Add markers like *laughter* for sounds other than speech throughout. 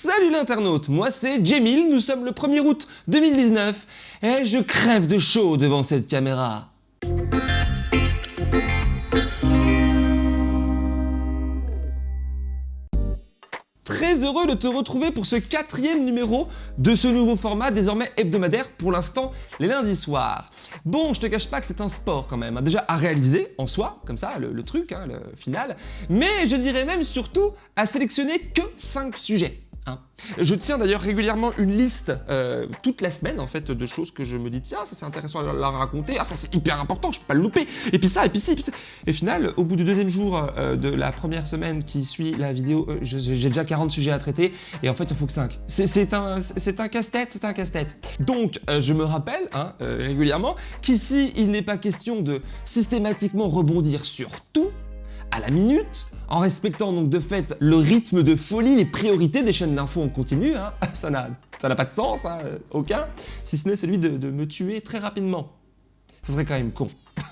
Salut l'internaute, moi c'est Jemil, nous sommes le 1er août 2019 et je crève de chaud devant cette caméra. Très heureux de te retrouver pour ce quatrième numéro de ce nouveau format désormais hebdomadaire pour l'instant les lundis soirs. Bon, je te cache pas que c'est un sport quand même, hein. déjà à réaliser en soi, comme ça, le, truc, hein, le final, mais je dirais même surtout à sélectionner que 5 sujets. Hein. Je tiens d'ailleurs régulièrement une liste euh, toute la semaine en fait de choses que je me dis tiens ça c'est intéressant à la raconter, ah ça c'est hyper important, je peux pas le louper, et puis ça, et puis ci, et puis ça. Et final, au bout du deuxième jour euh, de la première semaine qui suit la vidéo, euh, j'ai déjà 40 sujets à traiter, et en fait il faut que 5. C'est un, un casse-tête, c'est un casse-tête. Donc je me rappelle hein, régulièrement qu'ici il n'est pas question de systématiquement rebondir sur tout, à la minute, en respectant donc de fait le rythme de folie, les priorités des chaînes d'infos en continu, hein. *laughs* ça n'a pas de sens, hein, aucun, si ce n'est celui de, de me tuer très rapidement. Ce serait quand même con. *laughs*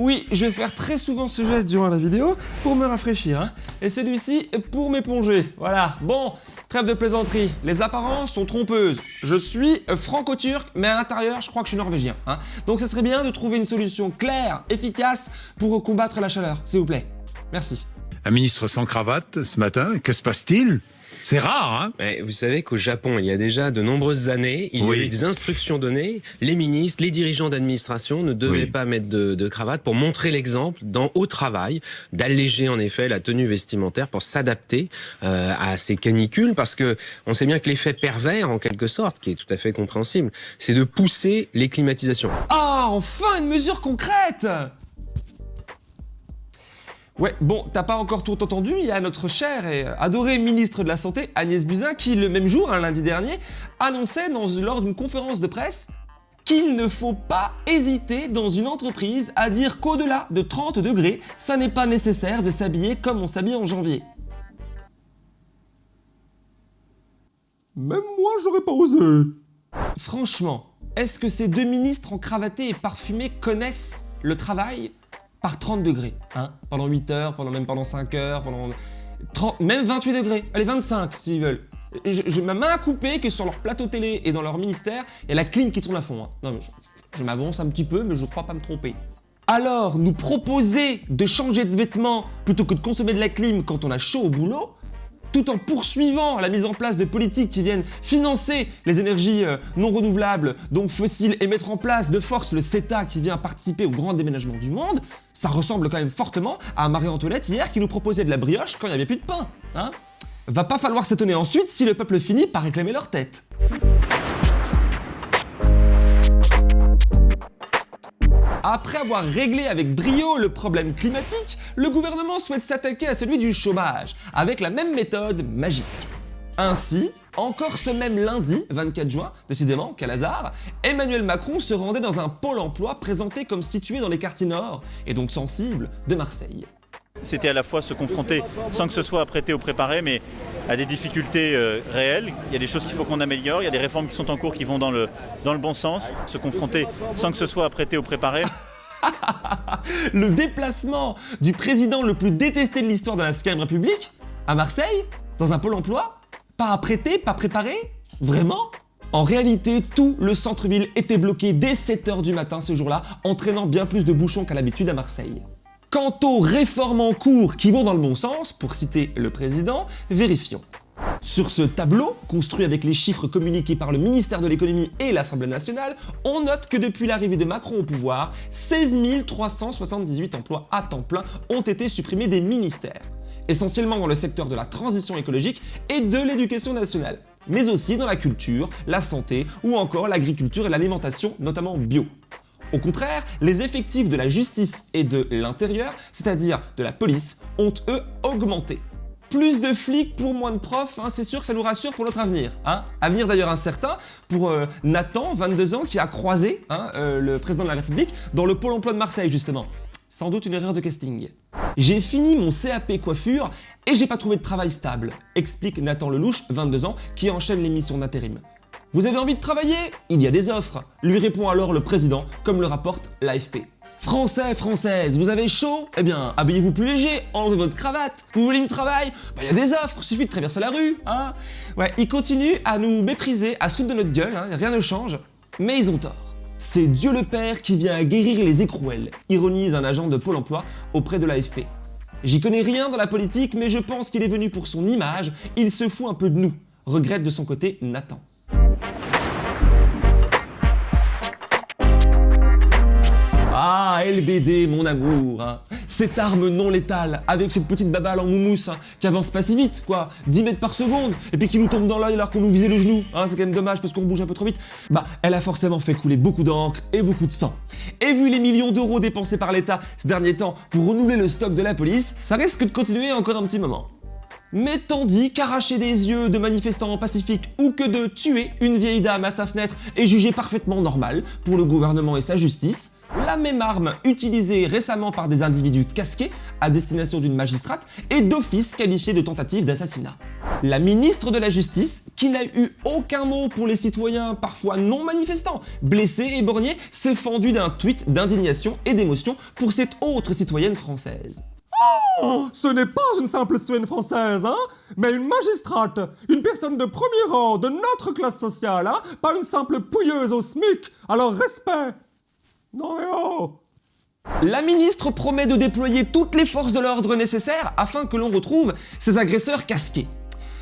Oui, je vais faire très souvent ce geste durant la vidéo pour me rafraîchir, hein. et celui-ci pour m'éponger, voilà. Bon, Trêve de plaisanterie, les apparences sont trompeuses. Je suis franco-turc, mais à l'intérieur, je crois que je suis norvégien. Hein. Donc ça serait bien de trouver une solution claire, efficace pour combattre la chaleur, s'il vous plaît. Merci. Un ministre sans cravate ce matin, que se passe-t-il? C'est rare, hein? Mais Vous savez qu'au Japon, il y a déjà de nombreuses années, il y a eu des instructions données. Les ministres, les dirigeants d'administration ne devaient pas mettre de, cravate pour montrer l'exemple dans au travail, d'alléger en effet la tenue vestimentaire pour s'adapter euh, à ces canicules, parce que on sait bien que l'effet pervers, en quelque sorte, qui est tout à fait compréhensible, c'est de pousser les climatisations. Ah, enfin une mesure concrète Ouais, bon, t'as pas encore tout entendu, il y a notre cher et adoré ministre de la Santé, Agnès Buzyn, qui le même jour, un lundi dernier, annonçait dans, lors d'une conférence de presse qu'il ne faut pas hésiter dans une entreprise à dire qu'au-delà de 30 degrés, ça n'est pas nécessaire de s'habiller comme on s'habille en janvier. Même moi, j'aurais pas osé. Franchement, est-ce que ces deux ministres en cravaté et parfumés connaissent le travail? Par 30 degrés, hein, pendant 8 heures, pendant même pendant 5 heures, pendant 30, même 28 degrés, allez 25 s'ils veulent. Je, ma main à couper que sur leur plateau télé et dans leur ministère, il y a la clim qui tourne à fond. Hein. Non, je, je m'avance un petit peu, mais je crois pas me tromper. Alors, nous proposer de changer de vêtements plutôt que de consommer de la clim quand on a chaud au boulot, tout en poursuivant la mise en place de politiques qui viennent financer les énergies euh, non renouvelables, donc fossiles, et mettre en place de force le CETA qui vient participer au grand déménagement du monde, ça ressemble quand même fortement à Marie-Antoinette hier qui nous proposait de la brioche quand il n'y avait plus de pain. Hein Va pas falloir s'étonner ensuite si le peuple finit par réclamer leur tête. Après avoir réglé avec brio le problème climatique, le gouvernement souhaite s'attaquer à celui du chômage, avec la même méthode magique. Ainsi, encore ce même lundi, 24 juin, décidément, quel hasard, Emmanuel Macron se rendait dans un pôle emploi présenté comme situé dans les quartiers nord, et donc sensible, de Marseille. C'était à la fois se confronter, sans que ce soit apprêté ou préparé, mais à des difficultés euh, réelles. Il y a des choses qu'il faut qu'on améliore, il y a des réformes qui sont en cours qui vont dans le, bon sens. Se confronter sans que ce soit apprêté ou préparé. *laughs* le déplacement du président le plus détesté de l'histoire de la 5 République à Marseille, dans un pôle emploi, pas apprêté, pas préparé? Vraiment? En réalité, tout le centre-ville était bloqué dès 7h du matin ce jour-là, entraînant bien plus de bouchons qu'à l'habitude à Marseille. Quant aux réformes en cours qui vont dans le bon sens, pour citer le président, vérifions. Sur ce tableau, construit avec les chiffres communiqués par le ministère de l'économie et l'Assemblée nationale, on note que depuis l'arrivée de Macron au pouvoir, 16 378 emplois à temps plein ont été supprimés des ministères, essentiellement dans le secteur de la transition écologique et de l'éducation nationale, mais aussi dans la culture, la santé ou encore l'agriculture et l'alimentation, notamment bio. Au contraire, les effectifs de la justice et de l'intérieur, c'est-à-dire de la police, ont eux augmenté. Plus de flics pour moins de profs, hein, c'est sûr que ça nous rassure pour notre avenir. Hein. Avenir d'ailleurs incertain pour euh, Nathan, 22 ans, qui a croisé hein, euh, le président de la République dans le pôle emploi de Marseille justement. Sans doute une erreur de casting. J'ai fini mon CAP coiffure et j'ai pas trouvé de travail stable, explique Nathan Lelouch, 22 ans, qui enchaîne les missions d'intérim. Vous avez envie de travailler? Il y a des offres, lui répond alors le président, comme le rapporte l'AFP. Français, Françaises, vous avez chaud? Eh bien, habillez-vous plus léger, enlevez votre cravate. Vous voulez du travail? Bah, il y a des offres, suffit de traverser la rue, hein Ouais, ils continuent à nous mépriser, à se foutre de notre gueule, hein, rien ne change, mais ils ont tort. C'est Dieu le Père qui vient guérir les écrouelles, ironise un agent de Pôle emploi auprès de l'AFP. J'y connais rien dans la politique, mais je pense qu'il est venu pour son image, il se fout un peu de nous, regrette de son côté Nathan. Ah, LBD, mon amour hein. Cette arme non létale, avec cette petite babale en moumousse, hein, qui avance pas si vite, quoi, 10 mètres par seconde, et puis qui nous tombe dans l'œil alors qu'on nous visait le genou, hein, c'est quand même dommage parce qu'on bouge un peu trop vite, bah, elle a forcément fait couler beaucoup d'encre et beaucoup de sang. Et vu les millions d'euros dépensés par l'État ces derniers temps pour renouveler le stock de la police, ça risque de continuer encore un petit moment. Mais tandis qu'arracher des yeux de manifestants pacifiques ou que de tuer une vieille dame à sa fenêtre est jugé parfaitement normal pour le gouvernement et sa justice, la même arme utilisée récemment par des individus casqués à destination d'une magistrate est d'office qualifiée de tentative d'assassinat. La ministre de la Justice, qui n'a eu aucun mot pour les citoyens parfois non manifestants, blessés et borgnés, s'est fendue d'un tweet d'indignation et d'émotion pour cette autre citoyenne française. Oh, ce n'est pas une simple citoyenne française, hein, mais une magistrate, une personne de premier rang de notre classe sociale, hein, pas une simple pouilleuse au SMIC, alors respect. Non mais oh. La ministre promet de déployer toutes les forces de l'ordre nécessaires afin que l'on retrouve ces agresseurs casqués.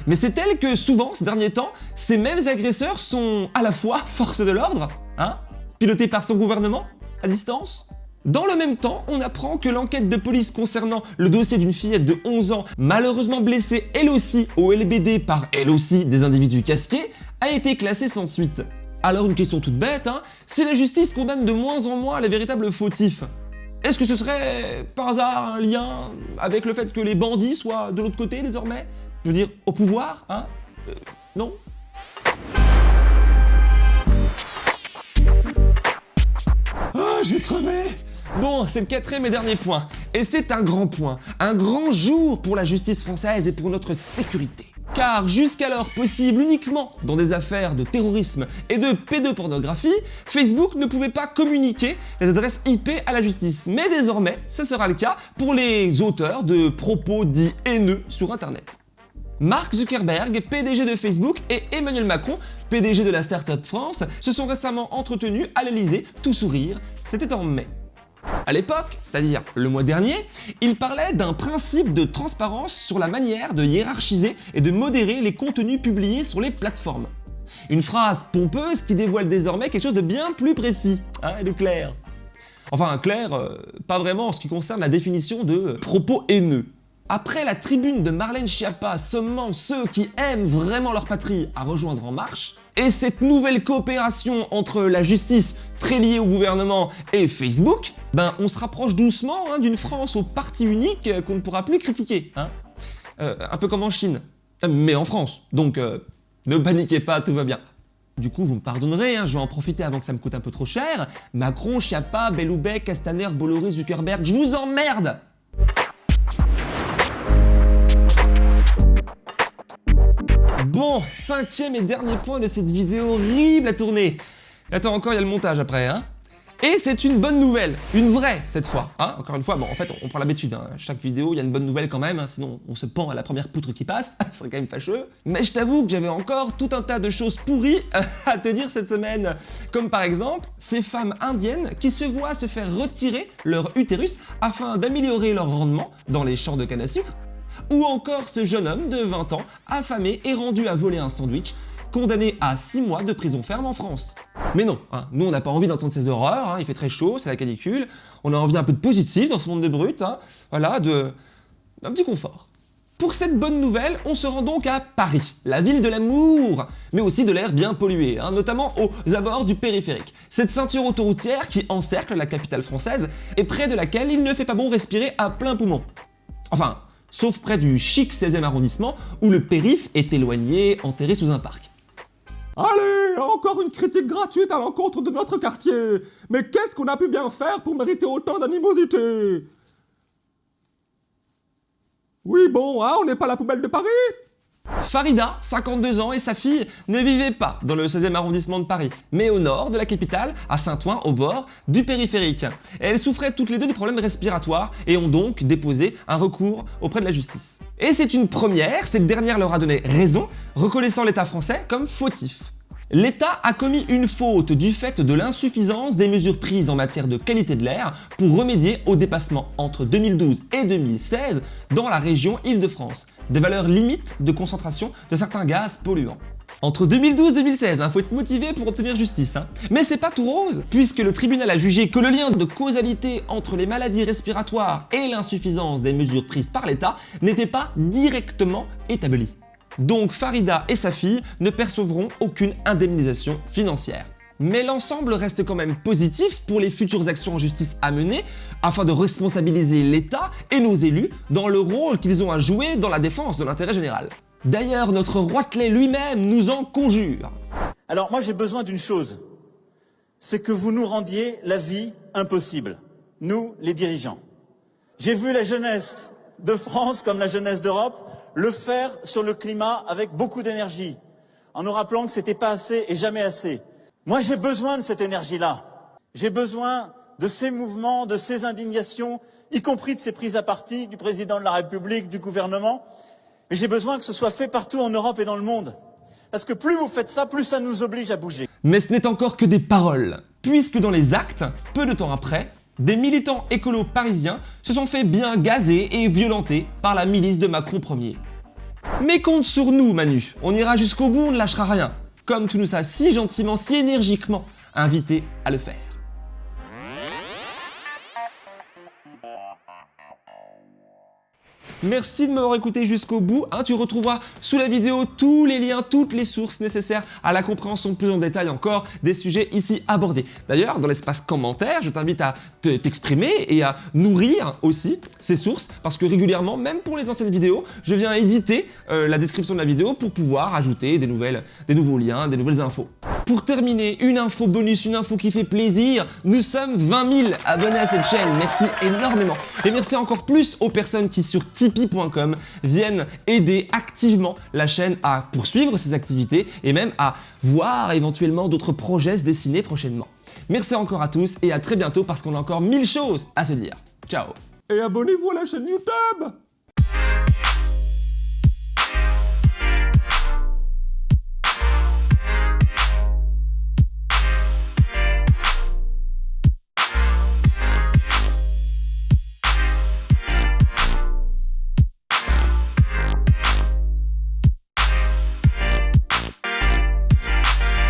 Mais c'est elle que souvent, ces derniers temps, ces mêmes agresseurs sont à la fois forces de l'ordre, hein, pilotés par son gouvernement, à distance, dans le même temps, on apprend que l'enquête de police concernant le dossier d'une fillette de 11 ans, malheureusement blessée elle aussi au LBD par elle aussi des individus casqués, a été classée sans suite. Alors une question toute bête, hein, si la justice condamne de moins en moins les véritables fautifs, est-ce que ce serait par hasard un lien avec le fait que les bandits soient de l'autre côté désormais? Je veux dire, au pouvoir, hein euh, Non? Ah, je vais crever Bon, c'est le quatrième et dernier point. Et c'est un grand point, un grand jour pour la justice française et pour notre sécurité. Car jusqu'alors possible uniquement dans des affaires de terrorisme et de pédopornographie, Facebook ne pouvait pas communiquer les adresses IP à la justice. Mais désormais, ce sera le cas pour les auteurs de propos dits haineux sur Internet. Mark Zuckerberg, PDG de Facebook, et Emmanuel Macron, PDG de la Startup France, se sont récemment entretenus à l'Elysée, tout sourire. C'était en mai. À l'époque, c'est-à-dire le mois dernier, il parlait d'un principe de transparence sur la manière de hiérarchiser et de modérer les contenus publiés sur les plateformes. Une phrase pompeuse qui dévoile désormais quelque chose de bien plus précis, hein, et de clair. Enfin, clair, euh, pas vraiment en ce qui concerne la définition de propos haineux. Après la tribune de Marlène Schiappa sommant ceux qui aiment vraiment leur patrie à rejoindre En Marche, et cette nouvelle coopération entre la justice, très liée au gouvernement, et Facebook, ben on se rapproche doucement hein, d'une France au parti unique euh, qu'on ne pourra plus critiquer. Hein. Euh, un peu comme en Chine, mais en France. Donc euh, ne paniquez pas, tout va bien. Du coup, vous me pardonnerez, hein, je vais en profiter avant que ça me coûte un peu trop cher. Macron, Schiappa, Belloubet, Castaner, Bolloré, Zuckerberg, je vous emmerde Bon, cinquième et dernier point de cette vidéo horrible à tourner. Attends, encore, il y a le montage après, hein et c'est une bonne nouvelle, une vraie cette fois. Hein Encore une fois, bon en fait on, prend l'habitude, hein. chaque vidéo il y a une bonne nouvelle quand même, hein, sinon on se pend à la première poutre qui passe, *laughs* ce serait quand même fâcheux. Mais je t'avoue que j'avais encore tout un tas de choses pourries *laughs* à te dire cette semaine. Comme par exemple, ces femmes indiennes qui se voient se faire retirer leur utérus afin d'améliorer leur rendement dans les champs de canne à sucre. Ou encore ce jeune homme de 20 ans, affamé et rendu à voler un sandwich, condamné à 6 mois de prison ferme en France. Mais non, hein, nous on n'a pas envie d'entendre ces horreurs, hein, il fait très chaud, c'est la canicule, on a envie un peu de positif dans ce monde de brut, hein, voilà, d'un petit confort. Pour cette bonne nouvelle, on se rend donc à Paris, la ville de l'amour, mais aussi de l'air bien pollué, notamment aux abords du périphérique. Cette ceinture autoroutière qui encercle la capitale française et près de laquelle il ne fait pas bon respirer à plein poumon. Enfin, sauf près du chic 16e arrondissement où le périph' est éloigné, enterré sous un parc. Allez, encore une critique gratuite à l'encontre de notre quartier. Mais qu'est-ce qu'on a pu bien faire pour mériter autant d'animosité? Oui, bon, hein, on n'est pas la poubelle de Paris? Farida, 52 ans, et sa fille ne vivaient pas dans le 16e arrondissement de Paris, mais au nord de la capitale, à Saint-Ouen, au bord du périphérique. elles souffraient toutes les deux de problèmes respiratoires et ont donc déposé un recours auprès de la justice. Et c'est une première, cette dernière leur a donné raison, reconnaissant l'État français comme fautif. L'État a commis une faute du fait de l'insuffisance des mesures prises en matière de qualité de l'air pour remédier au dépassement entre 2012 et 2016 dans la région Île-de-France, des valeurs limites de concentration de certains gaz polluants. Entre 2012 et 2016, il faut être motivé pour obtenir justice. Hein. Mais c'est pas tout rose, puisque le tribunal a jugé que le lien de causalité entre les maladies respiratoires et l'insuffisance des mesures prises par l'État n'était pas directement établi. Donc Farida et sa fille ne percevront aucune indemnisation financière. Mais l'ensemble reste quand même positif pour les futures actions en justice à mener afin de responsabiliser l'État et nos élus dans le rôle qu'ils ont à jouer dans la défense de l'intérêt général. D'ailleurs, notre Roitelet lui-même nous en conjure. Alors moi j'ai besoin d'une chose, c'est que vous nous rendiez la vie impossible, nous les dirigeants. J'ai vu la jeunesse de France comme la jeunesse d'Europe le faire sur le climat avec beaucoup d'énergie, en nous rappelant que c'était pas assez et jamais assez. Moi, j'ai besoin de cette énergie-là. J'ai besoin de ces mouvements, de ces indignations, y compris de ces prises à partie du président de la République, du gouvernement. Et j'ai besoin que ce soit fait partout en Europe et dans le monde. Parce que plus vous faites ça, plus ça nous oblige à bouger. Mais ce n'est encore que des paroles, puisque dans les actes, peu de temps après, des militants écolos parisiens se sont fait bien gazer et violenter par la milice de Macron Ier. Mais compte sur nous Manu, on ira jusqu'au bout, on ne lâchera rien, comme tu nous as si gentiment, si énergiquement invité à le faire. Merci de m'avoir écouté jusqu'au bout. Hein. tu retrouveras sous la vidéo tous les liens, toutes les sources nécessaires à la compréhension plus en détail encore des sujets ici abordés. D'ailleurs, dans l'espace commentaire, je t'invite à t'exprimer et à nourrir aussi ces sources parce que régulièrement, même pour les anciennes vidéos, je viens éditer euh, la description de la vidéo pour pouvoir ajouter des, des nouveaux liens, des nouvelles infos. Pour terminer, une info bonus, une info qui fait plaisir, nous sommes 20 000 abonnés à cette chaîne, merci énormément. Et merci encore plus aux personnes qui sur tipeee.com viennent aider activement la chaîne à poursuivre ses activités et même à voir éventuellement d'autres projets se dessiner prochainement. Merci encore à tous et à très bientôt parce qu'on a encore mille choses à se dire. Ciao Et abonnez-vous à la chaîne YouTube